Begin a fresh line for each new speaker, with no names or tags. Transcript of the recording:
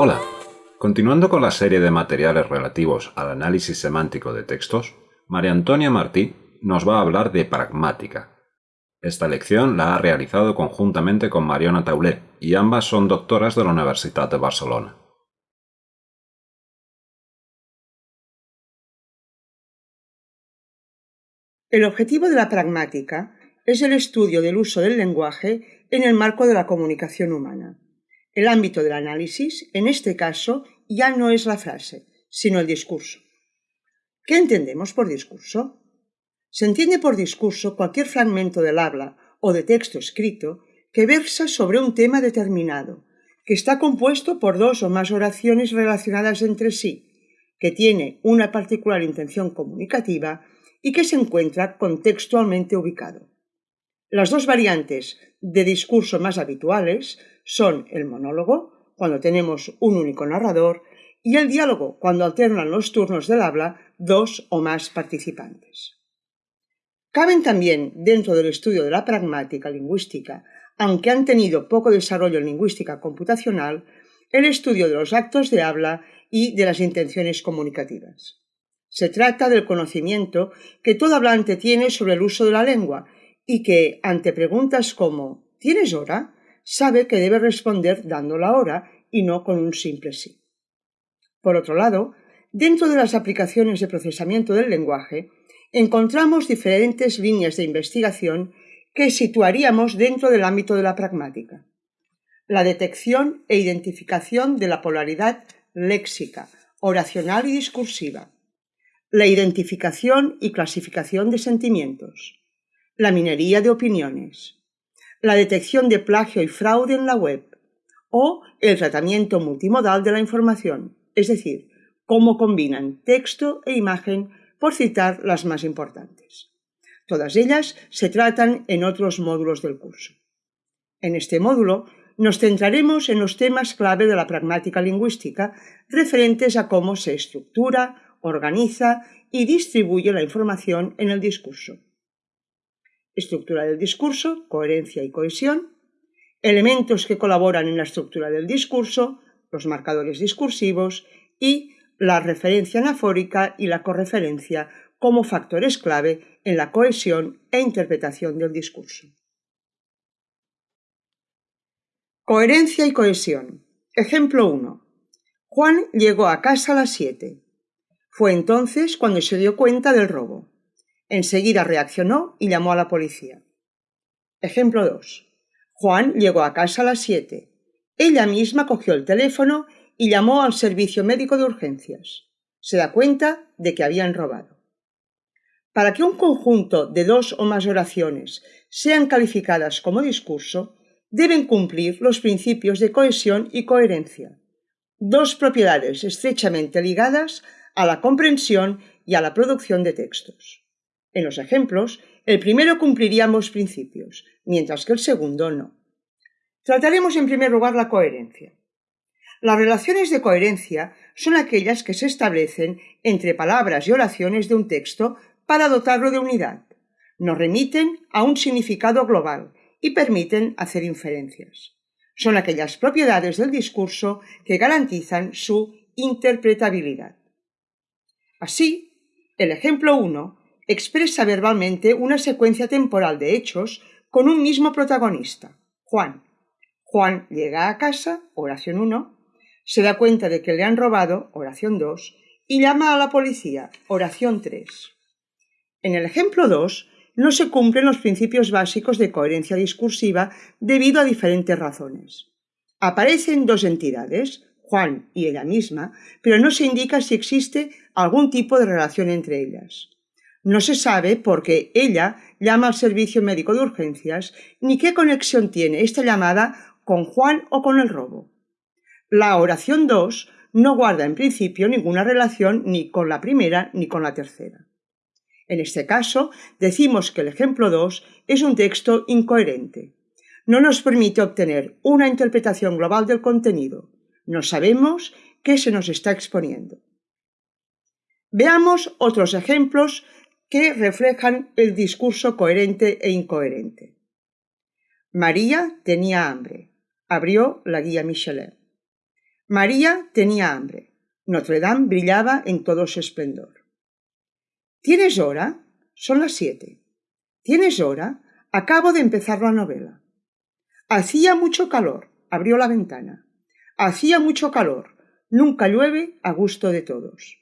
Hola, continuando con la serie de materiales relativos al análisis semántico de textos, María Antonia Martí nos va a hablar de pragmática. Esta lección la ha realizado conjuntamente con Mariona Taulé y ambas son doctoras de la Universidad de Barcelona.
El objetivo de la pragmática es el estudio del uso del lenguaje en el marco de la comunicación humana. El ámbito del análisis, en este caso, ya no es la frase, sino el discurso. ¿Qué entendemos por discurso? Se entiende por discurso cualquier fragmento del habla o de texto escrito que versa sobre un tema determinado, que está compuesto por dos o más oraciones relacionadas entre sí, que tiene una particular intención comunicativa y que se encuentra contextualmente ubicado. Las dos variantes de discurso más habituales son el monólogo, cuando tenemos un único narrador, y el diálogo, cuando alternan los turnos del habla dos o más participantes. Caben también dentro del estudio de la pragmática lingüística, aunque han tenido poco desarrollo en lingüística computacional, el estudio de los actos de habla y de las intenciones comunicativas. Se trata del conocimiento que todo hablante tiene sobre el uso de la lengua y que, ante preguntas como ¿tienes hora?, sabe que debe responder dando la hora y no con un simple sí. Por otro lado, dentro de las aplicaciones de procesamiento del lenguaje, encontramos diferentes líneas de investigación que situaríamos dentro del ámbito de la pragmática. La detección e identificación de la polaridad léxica, oracional y discursiva, la identificación y clasificación de sentimientos, la minería de opiniones, la detección de plagio y fraude en la web o el tratamiento multimodal de la información, es decir, cómo combinan texto e imagen por citar las más importantes. Todas ellas se tratan en otros módulos del curso. En este módulo nos centraremos en los temas clave de la pragmática lingüística referentes a cómo se estructura, organiza y distribuye la información en el discurso. Estructura del discurso, coherencia y cohesión, elementos que colaboran en la estructura del discurso, los marcadores discursivos y la referencia anafórica y la correferencia como factores clave en la cohesión e interpretación del discurso. Coherencia y cohesión. Ejemplo 1. Juan llegó a casa a las 7. Fue entonces cuando se dio cuenta del robo. Enseguida reaccionó y llamó a la policía. Ejemplo 2. Juan llegó a casa a las 7. Ella misma cogió el teléfono y llamó al servicio médico de urgencias. Se da cuenta de que habían robado. Para que un conjunto de dos o más oraciones sean calificadas como discurso, deben cumplir los principios de cohesión y coherencia, dos propiedades estrechamente ligadas a la comprensión y a la producción de textos. En los ejemplos, el primero cumpliría ambos principios, mientras que el segundo no. Trataremos en primer lugar la coherencia. Las relaciones de coherencia son aquellas que se establecen entre palabras y oraciones de un texto para dotarlo de unidad. Nos remiten a un significado global y permiten hacer inferencias. Son aquellas propiedades del discurso que garantizan su interpretabilidad. Así, el ejemplo 1 expresa verbalmente una secuencia temporal de hechos con un mismo protagonista, Juan. Juan llega a casa, oración 1, se da cuenta de que le han robado, oración 2, y llama a la policía, oración 3. En el ejemplo 2 no se cumplen los principios básicos de coherencia discursiva debido a diferentes razones. Aparecen dos entidades, Juan y ella misma, pero no se indica si existe algún tipo de relación entre ellas. No se sabe por qué ella llama al servicio médico de urgencias ni qué conexión tiene esta llamada con Juan o con el robo. La oración 2 no guarda en principio ninguna relación ni con la primera ni con la tercera. En este caso, decimos que el ejemplo 2 es un texto incoherente. No nos permite obtener una interpretación global del contenido, no sabemos qué se nos está exponiendo. Veamos otros ejemplos que reflejan el discurso coherente e incoherente. María tenía hambre. Abrió la guía Michelin. María tenía hambre. Notre Dame brillaba en todo su esplendor. ¿Tienes hora? Son las siete. ¿Tienes hora? Acabo de empezar la novela. Hacía mucho calor. Abrió la ventana. Hacía mucho calor. Nunca llueve a gusto de todos.